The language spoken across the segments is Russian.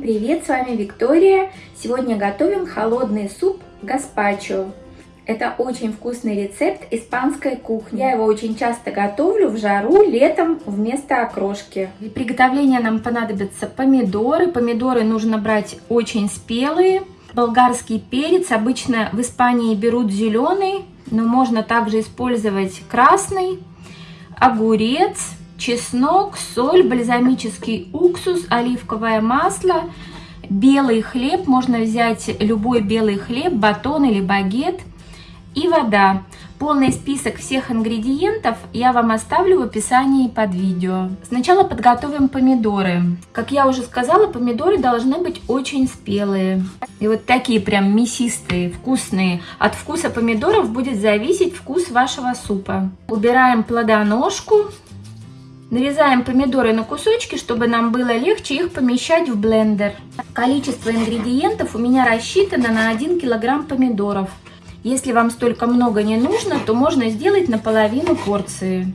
привет! С вами Виктория. Сегодня готовим холодный суп гаспачо. Это очень вкусный рецепт испанской кухни. Я его очень часто готовлю в жару летом вместо окрошки. Для приготовления нам понадобятся помидоры. Помидоры нужно брать очень спелые. Болгарский перец. Обычно в Испании берут зеленый, но можно также использовать красный. Огурец, чеснок, соль, бальзамический уксус, оливковое масло, белый хлеб. Можно взять любой белый хлеб, батон или багет и вода. Полный список всех ингредиентов я вам оставлю в описании под видео. Сначала подготовим помидоры. Как я уже сказала, помидоры должны быть очень спелые. И вот такие прям мясистые, вкусные. От вкуса помидоров будет зависеть вкус вашего супа. Убираем плодоножку. Нарезаем помидоры на кусочки, чтобы нам было легче их помещать в блендер. Количество ингредиентов у меня рассчитано на 1 килограмм помидоров. Если вам столько много не нужно, то можно сделать наполовину порции.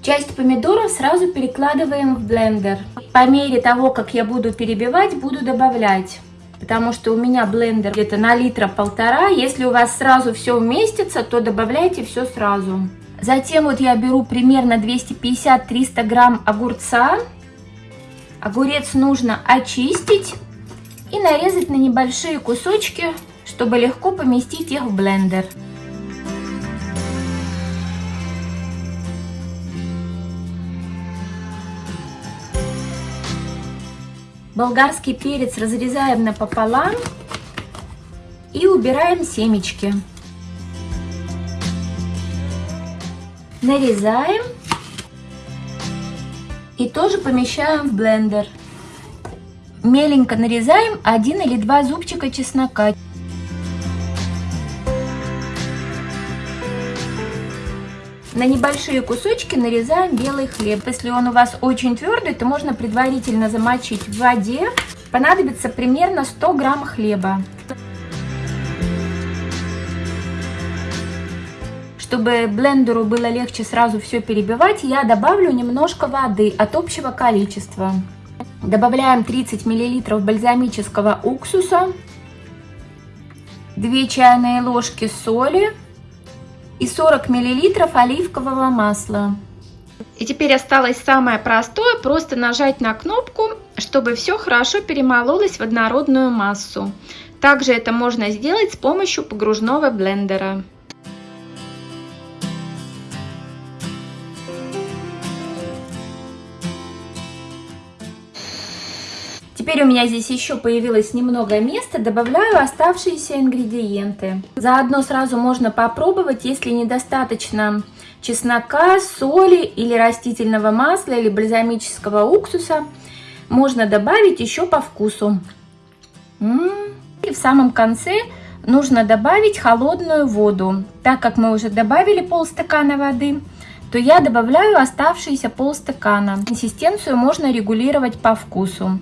Часть помидоров сразу перекладываем в блендер. По мере того, как я буду перебивать, буду добавлять. Потому что у меня блендер где-то на литра полтора. Если у вас сразу все уместится, то добавляйте все сразу. Затем вот я беру примерно 250-300 грамм огурца. Огурец нужно очистить и нарезать на небольшие кусочки, чтобы легко поместить их в блендер. Болгарский перец разрезаем напополам и убираем семечки. Нарезаем и тоже помещаем в блендер. Меленько нарезаем один или два зубчика чеснока. На небольшие кусочки нарезаем белый хлеб. Если он у вас очень твердый, то можно предварительно замочить в воде. Понадобится примерно 100 грамм хлеба. Чтобы блендеру было легче сразу все перебивать, я добавлю немножко воды от общего количества. Добавляем 30 мл бальзамического уксуса, 2 чайные ложки соли и 40 мл оливкового масла. И теперь осталось самое простое, просто нажать на кнопку, чтобы все хорошо перемололось в однородную массу. Также это можно сделать с помощью погружного блендера. Теперь у меня здесь еще появилось немного места, добавляю оставшиеся ингредиенты. Заодно сразу можно попробовать, если недостаточно чеснока, соли или растительного масла или бальзамического уксуса, можно добавить еще по вкусу. И в самом конце нужно добавить холодную воду. Так как мы уже добавили полстакана воды, то я добавляю оставшиеся полстакана. Консистенцию можно регулировать по вкусу.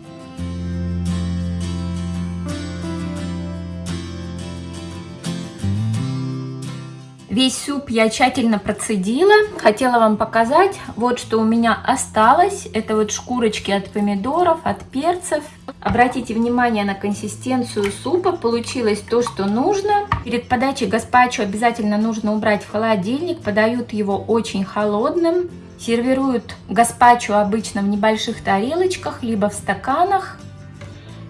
Весь суп я тщательно процедила. Хотела вам показать, вот что у меня осталось. Это вот шкурочки от помидоров, от перцев. Обратите внимание на консистенцию супа. Получилось то, что нужно. Перед подачей гаспачо обязательно нужно убрать в холодильник. Подают его очень холодным. Сервируют гаспачо обычно в небольших тарелочках, либо в стаканах.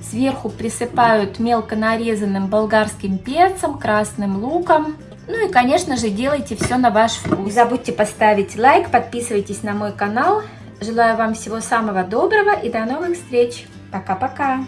Сверху присыпают мелко нарезанным болгарским перцем, красным луком. Ну и, конечно же, делайте все на ваш вкус. Не забудьте поставить лайк, подписывайтесь на мой канал. Желаю вам всего самого доброго и до новых встреч. Пока-пока.